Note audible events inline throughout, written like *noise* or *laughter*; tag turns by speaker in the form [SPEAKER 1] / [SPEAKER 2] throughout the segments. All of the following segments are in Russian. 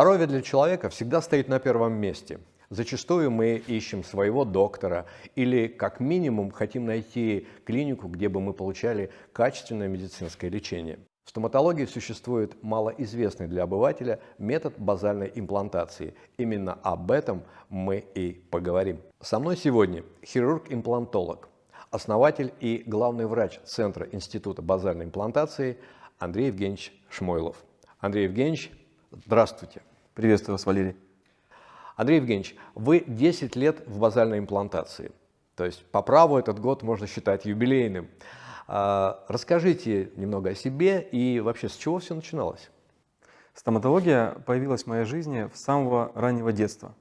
[SPEAKER 1] Здоровье для человека всегда стоит на первом месте. Зачастую мы ищем своего доктора или как минимум хотим найти клинику, где бы мы получали качественное медицинское лечение. В стоматологии существует малоизвестный для обывателя метод базальной имплантации. Именно об этом мы и поговорим. Со мной сегодня хирург-имплантолог, основатель и главный врач Центра Института базальной имплантации Андрей Евгеньевич Шмойлов. Андрей Евгеньевич, здравствуйте.
[SPEAKER 2] Приветствую вас, Валерий.
[SPEAKER 1] Андрей Евгеньевич, вы 10 лет в базальной имплантации. То есть по праву этот год можно считать юбилейным. А, расскажите немного о себе и вообще с чего все начиналось?
[SPEAKER 2] Стоматология появилась в моей жизни с самого раннего детства.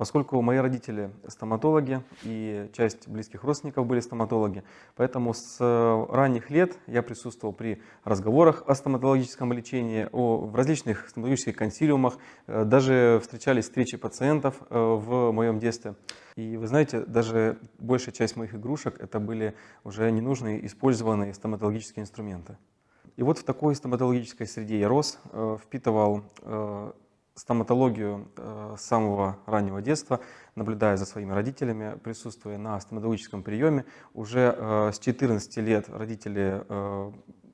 [SPEAKER 2] Поскольку мои родители стоматологи и часть близких родственников были стоматологи, поэтому с э, ранних лет я присутствовал при разговорах о стоматологическом лечении, о, в различных стоматологических консилиумах, э, даже встречались встречи пациентов э, в моем детстве. И вы знаете, даже большая часть моих игрушек это были уже ненужные использованные стоматологические инструменты. И вот в такой стоматологической среде я рос, впитывал стоматологию э, с самого раннего детства, наблюдая за своими родителями, присутствуя на стоматологическом приеме. Уже э, с 14 лет родители э,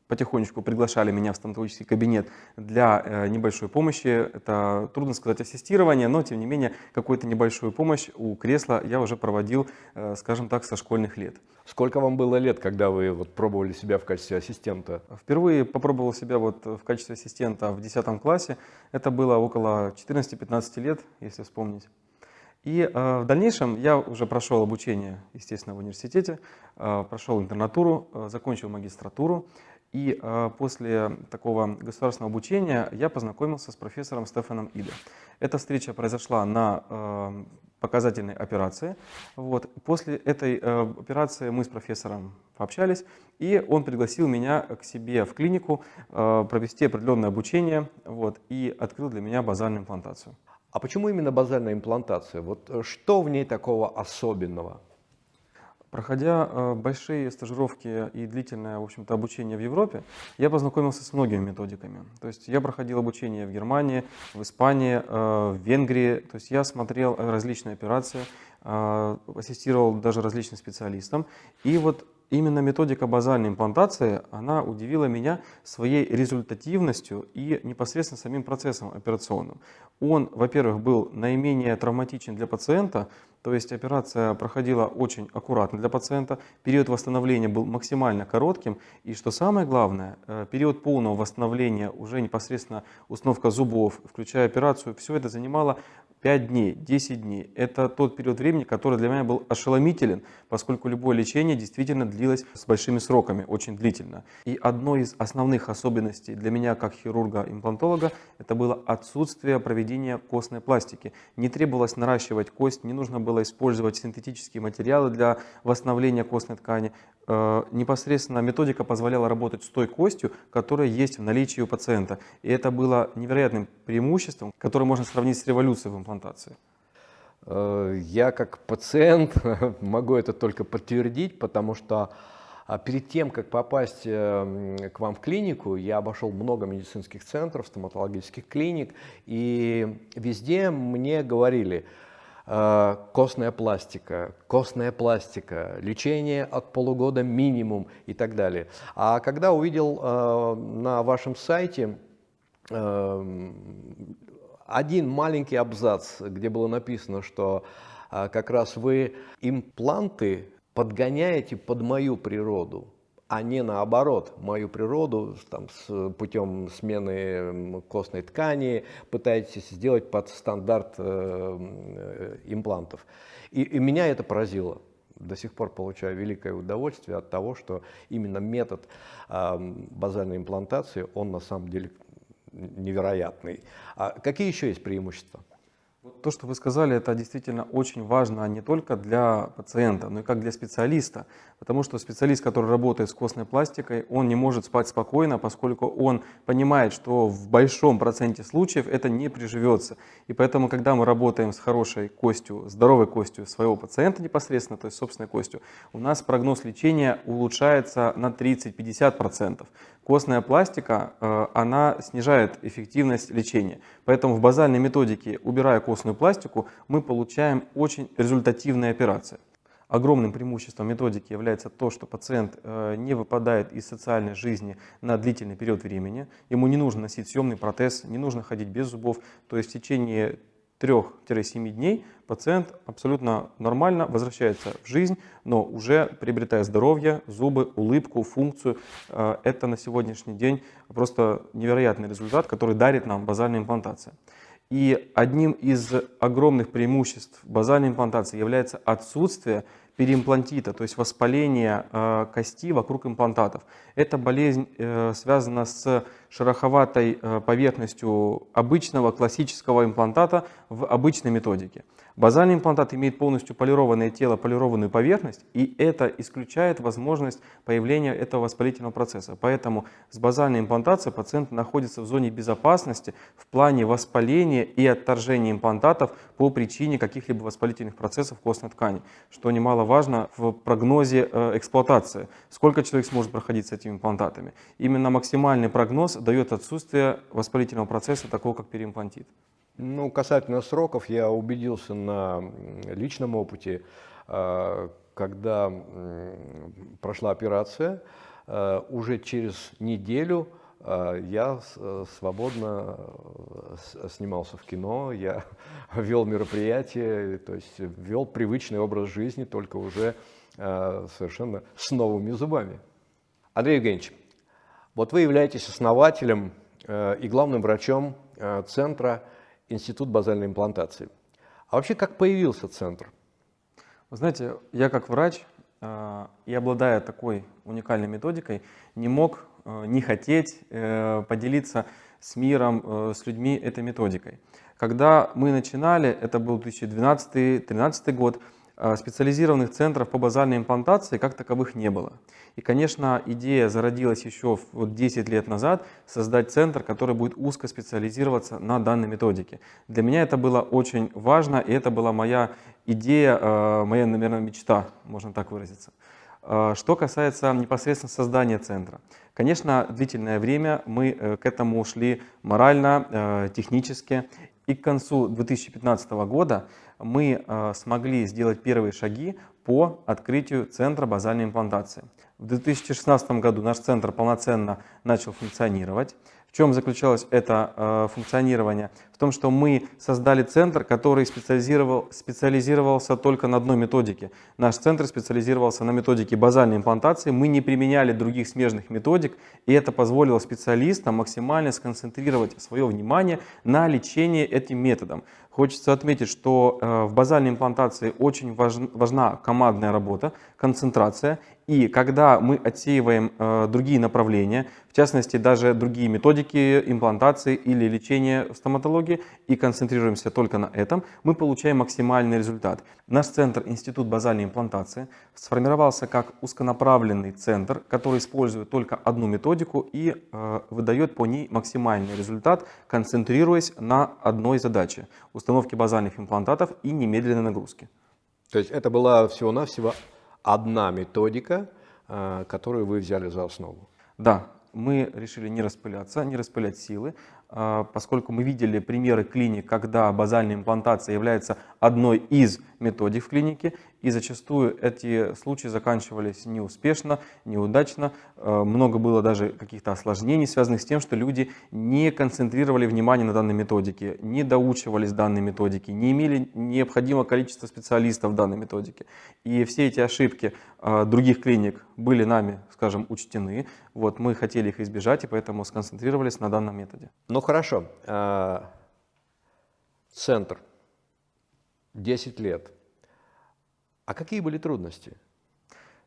[SPEAKER 2] потихонечку приглашали меня в стоматологический кабинет для э, небольшой помощи. Это, трудно сказать, ассистирование, но, тем не менее, какую-то небольшую помощь у кресла я уже проводил, э, скажем так, со школьных лет.
[SPEAKER 1] Сколько вам было лет, когда вы вот пробовали себя в качестве ассистента?
[SPEAKER 2] Впервые попробовал себя вот в качестве ассистента в 10 классе. Это было около 14-15 лет, если вспомнить. И э, в дальнейшем я уже прошел обучение, естественно, в университете, э, прошел интернатуру, э, закончил магистратуру. И э, после такого государственного обучения я познакомился с профессором Стефаном Иде. Эта встреча произошла на э, показательной операции. Вот. После этой э, операции мы с профессором пообщались, и он пригласил меня к себе в клинику провести определенное обучение вот, и открыл для меня базальную имплантацию.
[SPEAKER 1] А почему именно базальная имплантация? Вот э, что в ней такого особенного?
[SPEAKER 2] Проходя э, большие стажировки и длительное в общем-то, обучение в Европе, я познакомился с многими методиками. То есть я проходил обучение в Германии, в Испании, э, в Венгрии. То есть я смотрел различные операции, э, ассистировал даже различным специалистам. И вот именно методика базальной имплантации, она удивила меня своей результативностью и непосредственно самим процессом операционным. Он, во-первых, был наименее травматичен для пациента, то есть операция проходила очень аккуратно для пациента, период восстановления был максимально коротким, и что самое главное, э, период полного восстановления, уже непосредственно установка зубов, включая операцию, все это занимало 5 дней, 10 дней. Это тот период времени, который для меня был ошеломителен, поскольку любое лечение действительно длилось с большими сроками, очень длительно. И одной из основных особенностей для меня как хирурга-имплантолога это было отсутствие проведения костной пластики. Не требовалось наращивать кость, не нужно было использовать синтетические материалы для восстановления костной ткани. Э, непосредственно методика позволяла работать с той костью, которая есть в наличии у пациента. И это было невероятным преимуществом, которое можно сравнить с революцией в имплантации.
[SPEAKER 1] Э, я как пациент *laughs* могу это только подтвердить, потому что а, перед тем, как попасть э, к вам в клинику, я обошел много медицинских центров, стоматологических клиник, и везде мне говорили – костная пластика, костная пластика, лечение от полугода минимум и так далее. А когда увидел э, на вашем сайте э, один маленький абзац, где было написано, что как раз вы импланты подгоняете под мою природу, а не наоборот, мою природу там, с путем смены костной ткани пытаетесь сделать под стандарт э, имплантов. И, и меня это поразило. До сих пор получаю великое удовольствие от того, что именно метод э, базальной имплантации, он на самом деле невероятный. А какие еще есть преимущества?
[SPEAKER 2] то, что вы сказали, это действительно очень важно не только для пациента, но и как для специалиста. Потому что специалист, который работает с костной пластикой, он не может спать спокойно, поскольку он понимает, что в большом проценте случаев это не приживется. И поэтому, когда мы работаем с хорошей костью, здоровой костью своего пациента непосредственно, то есть собственной костью, у нас прогноз лечения улучшается на 30-50%. Костная пластика, э, она снижает эффективность лечения. Поэтому в базальной методике, убирая костную пластику, мы получаем очень результативные операции. Огромным преимуществом методики является то, что пациент э, не выпадает из социальной жизни на длительный период времени. Ему не нужно носить съемный протез, не нужно ходить без зубов. То есть в течение 3-7 дней пациент абсолютно нормально возвращается в жизнь, но уже приобретая здоровье, зубы, улыбку, функцию. Э, это на сегодняшний день просто невероятный результат, который дарит нам базальная имплантация. И одним из огромных преимуществ базальной имплантации является отсутствие переимплантита, то есть воспаление э, кости вокруг имплантатов. Эта болезнь э, связана с шероховатой э, поверхностью обычного классического имплантата в обычной методике. Базальный имплантат имеет полностью полированное тело, полированную поверхность, и это исключает возможность появления этого воспалительного процесса. Поэтому с базальной имплантацией пациент находится в зоне безопасности в плане воспаления и отторжения имплантатов по причине каких-либо воспалительных процессов костной ткани, что немаловажно в прогнозе э, эксплуатации. Сколько человек сможет проходить с этими имплантатами? Именно максимальный прогноз дает отсутствие воспалительного процесса, такого как переимплантит.
[SPEAKER 1] Ну, касательно сроков, я убедился на личном опыте, а, когда прошла операция, а, уже через неделю а, я свободно снимался в кино, я *laughs* вел мероприятия, то есть вел привычный образ жизни, только уже совершенно с новыми зубами. Андрей Евгеньевич, вот вы являетесь основателем и главным врачом Центра Институт базальной имплантации. А вообще, как появился центр?
[SPEAKER 2] Вы знаете, я как врач э, и обладая такой уникальной методикой, не мог э, не хотеть э, поделиться с миром, э, с людьми этой методикой. Когда мы начинали, это был 2012-2013 год, Э, специализированных центров по базальной имплантации как таковых не было. И, конечно, идея зародилась еще вот 10 лет назад, создать центр, который будет узко специализироваться на данной методике. Для меня это было очень важно, и это была моя идея, э, моя, наверное, мечта, можно так выразиться. Э, что касается непосредственно создания центра. Конечно, длительное время мы к этому шли морально, технически. И к концу 2015 года мы э, смогли сделать первые шаги по открытию центра базальной имплантации. В 2016 году наш центр полноценно начал функционировать. В чем заключалось это э, функционирование? В том, что мы создали центр, который специализировал, специализировался только на одной методике. Наш центр специализировался на методике базальной имплантации. Мы не применяли других смежных методик, и это позволило специалистам максимально сконцентрировать свое внимание на лечении этим методом. Хочется отметить, что э, в базальной имплантации очень важна командная работа, концентрация. И когда мы отсеиваем э, другие направления, в частности даже другие методики имплантации или лечения в стоматологии, и концентрируемся только на этом, мы получаем максимальный результат. Наш центр Институт базальной имплантации сформировался как узконаправленный центр, который использует только одну методику и э, выдает по ней максимальный результат, концентрируясь на одной задаче – установке базальных имплантатов и немедленной нагрузки.
[SPEAKER 1] То есть это была всего-навсего одна методика, э, которую вы взяли за основу?
[SPEAKER 2] Да, мы решили не распыляться, не распылять силы, поскольку мы видели примеры клиник, когда базальная имплантация является одной из методик в клинике, и зачастую эти случаи заканчивались неуспешно, неудачно. А, много было даже каких-то осложнений, связанных с тем, что люди не концентрировали внимание на данной методике, не доучивались данной методике, не имели необходимого количества специалистов данной методике. И все эти ошибки а, других клиник были нами, скажем, учтены. Вот, мы хотели их избежать, и поэтому сконцентрировались на данном методе.
[SPEAKER 1] Ну хорошо, а, центр, 10 лет. А какие были трудности?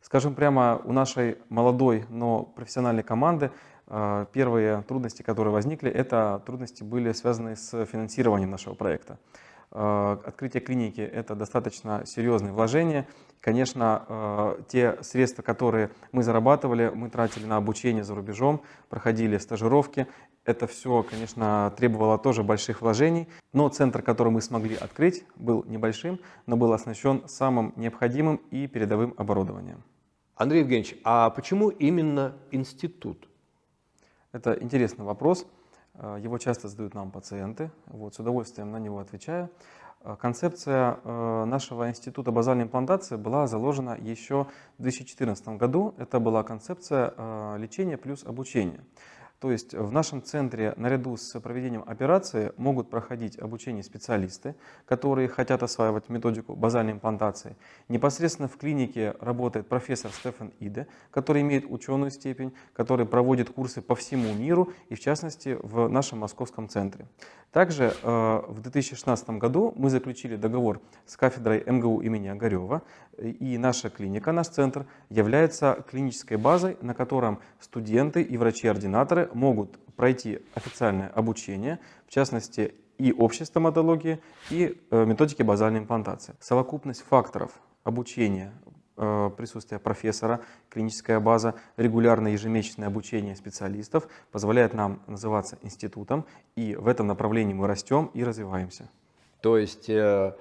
[SPEAKER 2] Скажем прямо, у нашей молодой, но профессиональной команды а, первые трудности, которые возникли, это трудности были связаны с финансированием нашего проекта. Открытие клиники – это достаточно серьезное вложение. Конечно, те средства, которые мы зарабатывали, мы тратили на обучение за рубежом, проходили стажировки. Это все, конечно, требовало тоже больших вложений, но центр, который мы смогли открыть, был небольшим, но был оснащен самым необходимым и передовым оборудованием.
[SPEAKER 1] Андрей Евгеньевич, а почему именно институт?
[SPEAKER 2] Это интересный вопрос. Э, его часто задают нам пациенты. Вот, с удовольствием на него отвечаю. Э, концепция э, нашего института базальной имплантации была заложена еще в 2014 году. Это была концепция лечения плюс обучения. То есть в нашем центре наряду с проведением операции могут проходить обучение специалисты, которые хотят осваивать методику базальной имплантации. Непосредственно в клинике работает профессор Стефан Иде, который имеет ученую степень, который проводит курсы по всему миру и в частности в нашем московском центре. Также э, в 2016 году мы заключили договор с кафедрой МГУ имени Огарева, и наша клиника, наш центр, является клинической базой, на котором студенты и врачи-ординаторы могут пройти официальное обучение, в частности и общей стоматологии, и э, методики базальной имплантации. Совокупность факторов обучения, э, присутствие профессора, клиническая база, регулярное ежемесячное обучение специалистов позволяет нам называться институтом, и в этом направлении мы растем и развиваемся.
[SPEAKER 1] То есть э,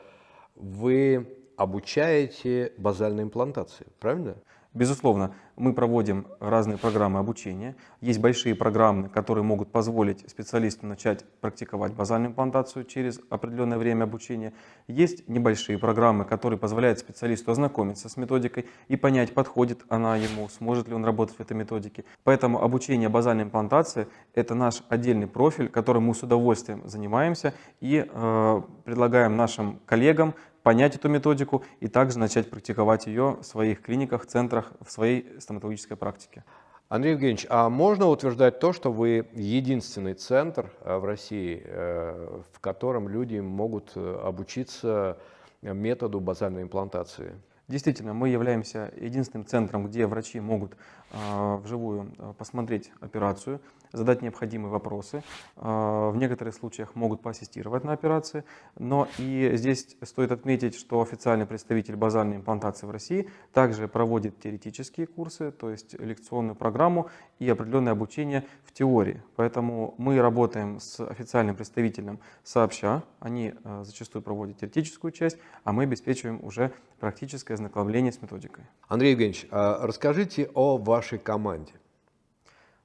[SPEAKER 1] вы обучаете базальной имплантации, правильно?
[SPEAKER 2] Безусловно, мы проводим разные программы обучения. Есть большие программы, которые могут позволить специалисту начать практиковать базальную имплантацию через определенное время обучения. Есть небольшие программы, которые позволяют специалисту ознакомиться с методикой и понять, подходит она ему, сможет ли он работать в этой методике. Поэтому обучение базальной имплантации – это наш отдельный профиль, которым мы с удовольствием занимаемся и э, предлагаем нашим коллегам понять эту методику и также начать практиковать ее в своих клиниках, центрах, в своей стоматологической практике.
[SPEAKER 1] Андрей Евгеньевич, а можно утверждать то, что вы единственный центр э, в России, э, в котором люди могут э, обучиться методу базальной имплантации?
[SPEAKER 2] Действительно, мы являемся единственным центром, где врачи могут э, вживую посмотреть операцию, задать необходимые вопросы. А, в некоторых случаях могут поассистировать на операции. Но и здесь стоит отметить, что официальный представитель базальной имплантации в России также проводит теоретические курсы, то есть лекционную программу и определенное обучение в теории. Поэтому мы работаем с официальным представителем сообща. Они а, зачастую проводят теоретическую часть, а мы обеспечиваем уже практическое ознакомление с методикой.
[SPEAKER 1] Андрей Евгеньевич, а расскажите о вашей команде.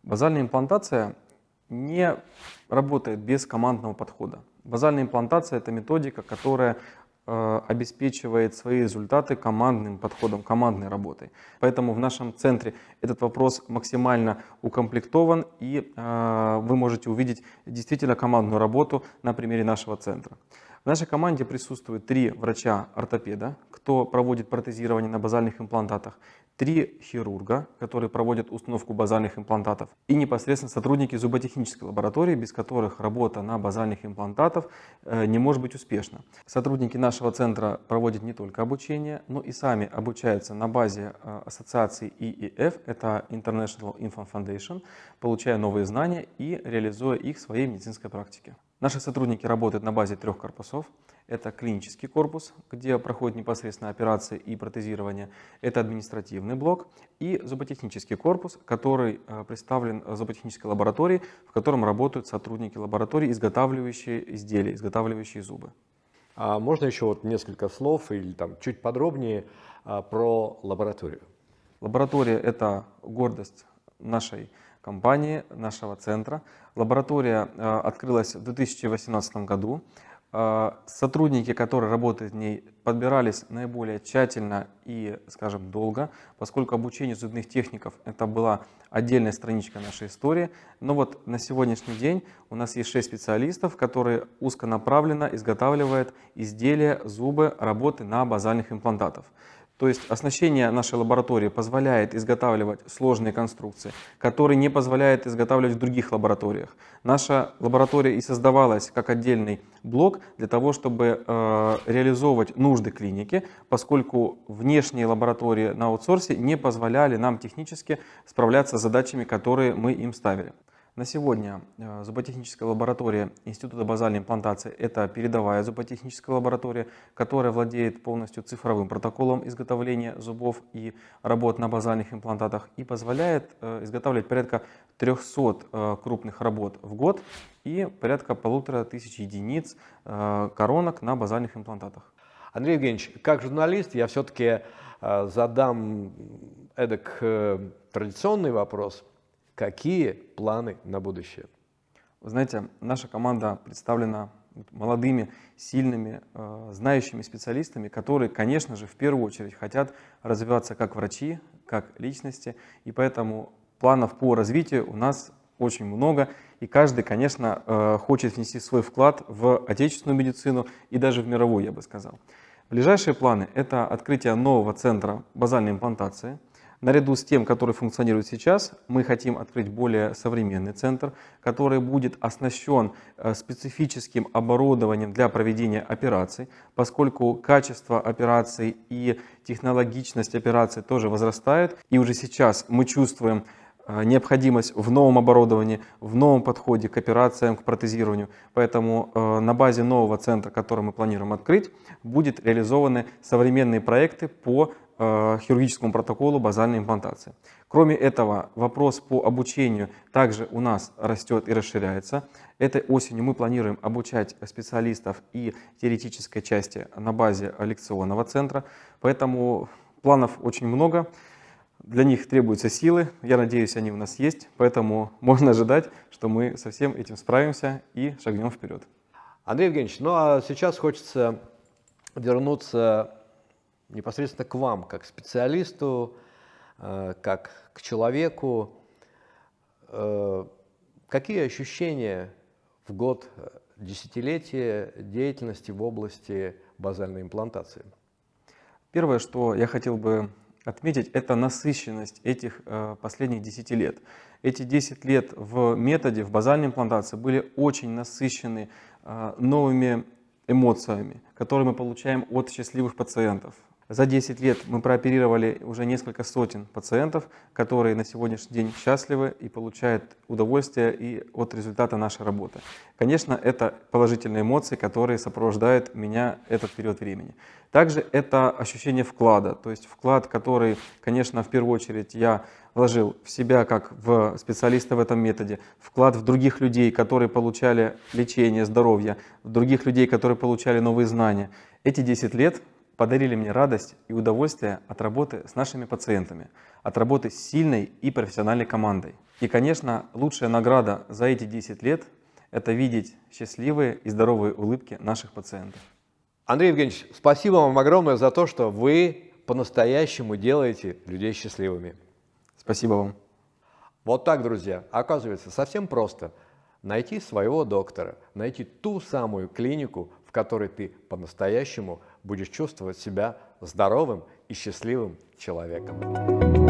[SPEAKER 2] Базальная имплантация не работает без командного подхода. Базальная имплантация – это методика, которая э, обеспечивает свои результаты командным подходом, командной работой. Поэтому в нашем центре этот вопрос максимально укомплектован, и э, вы можете увидеть действительно командную работу на примере нашего центра. В нашей команде присутствует три врача-ортопеда, кто проводит протезирование на базальных имплантатах, три хирурга, которые проводят установку базальных имплантатов, и непосредственно сотрудники зуботехнической лаборатории, без которых работа на базальных имплантатах э, не может быть успешна. Сотрудники нашего центра проводят не только обучение, но и сами обучаются на базе э, ассоциации IEF, это International Infant Foundation, получая новые знания и реализуя их в своей медицинской практике. Наши сотрудники работают на базе трех корпусов. Это клинический корпус, где проходят непосредственно операции и протезирование. Это административный блок и зуботехнический корпус, который э, представлен зуботехнической лабораторией, в котором работают сотрудники лаборатории, изготавливающие изделия, изготавливающие зубы.
[SPEAKER 1] А можно еще вот несколько слов или там чуть подробнее а, про лабораторию?
[SPEAKER 2] Лаборатория – это гордость нашей компании, нашего центра. Лаборатория э, открылась в 2018 году. А, сотрудники, которые работают в ней, подбирались наиболее тщательно и, скажем, долго, поскольку обучение зубных техников это была отдельная страничка нашей истории. Но вот на сегодняшний день у нас есть 6 специалистов, которые узконаправленно изготавливают изделия, зубы, работы на базальных имплантатах. То есть оснащение нашей лаборатории позволяет изготавливать сложные конструкции, которые не позволяют изготавливать в других лабораториях. Наша лаборатория и создавалась как отдельный блок для того, чтобы э, реализовывать нужды клиники, поскольку внешние лаборатории на аутсорсе не позволяли нам технически справляться с задачами, которые мы им ставили. На сегодня э, зуботехническая лаборатория Института базальной имплантации – это передовая зуботехническая лаборатория, которая владеет полностью цифровым протоколом изготовления зубов и работ на базальных имплантатах и позволяет э, изготавливать порядка 300 э, крупных работ в год и порядка полутора тысяч единиц коронок на базальных имплантатах.
[SPEAKER 1] Андрей Евгеньевич, как журналист я все-таки задам эдак традиционный вопрос – Какие планы на будущее?
[SPEAKER 2] Вы знаете, наша команда представлена молодыми, сильными, э, знающими специалистами, которые, конечно же, в первую очередь хотят развиваться как врачи, как личности, и поэтому планов по развитию у нас очень много, и каждый, конечно, э, хочет внести свой вклад в отечественную медицину и даже в мировую, я бы сказал. Ближайшие планы – это открытие нового центра базальной имплантации – Наряду с тем, который функционирует сейчас, мы хотим открыть более современный центр, который будет оснащен э, специфическим оборудованием для проведения операций, поскольку качество операций и технологичность операций тоже возрастает. И уже сейчас мы чувствуем э, необходимость в новом оборудовании, в новом подходе к операциям, к протезированию. Поэтому э, на базе нового центра, который мы планируем открыть, будут реализованы современные проекты по хирургическому протоколу базальной имплантации. Кроме этого, вопрос по обучению также у нас растет и расширяется. Этой осенью мы планируем обучать специалистов и теоретической части на базе лекционного центра, поэтому планов очень много. Для них требуются силы, я надеюсь, они у нас есть, поэтому *laughs* можно ожидать, что мы со всем этим справимся и шагнем вперед.
[SPEAKER 1] Андрей Евгеньевич, ну а сейчас хочется вернуться непосредственно к вам, как специалисту, э, как к человеку. Э, какие ощущения в год десятилетия деятельности в области базальной имплантации?
[SPEAKER 2] Первое, что я хотел бы отметить, это насыщенность этих э, последних 10 лет. Эти 10 лет в методе, в базальной имплантации были очень насыщены новыми эмоциями, которые мы получаем от счастливых пациентов, за 10 лет мы прооперировали уже несколько сотен пациентов, которые на сегодняшний день счастливы и получают удовольствие и от результата нашей работы. Конечно, это положительные эмоции, которые сопровождают меня этот период времени. Также это ощущение вклада, то есть вклад, который, конечно, в первую очередь я вложил в себя как в специалиста в этом методе, вклад в других людей, которые получали лечение, здоровье, в других людей, которые получали новые знания. Эти 10 лет подарили мне радость и удовольствие от работы с нашими пациентами, от работы с сильной и профессиональной командой. И, конечно, лучшая награда за эти 10 лет – это видеть счастливые и здоровые улыбки наших пациентов.
[SPEAKER 1] Андрей Евгеньевич, спасибо вам огромное за то, что вы по-настоящему делаете людей счастливыми.
[SPEAKER 2] Спасибо вам.
[SPEAKER 1] Вот так, друзья. Оказывается, совсем просто найти своего доктора, найти ту самую клинику, в которой ты по-настоящему будешь чувствовать себя здоровым и счастливым человеком.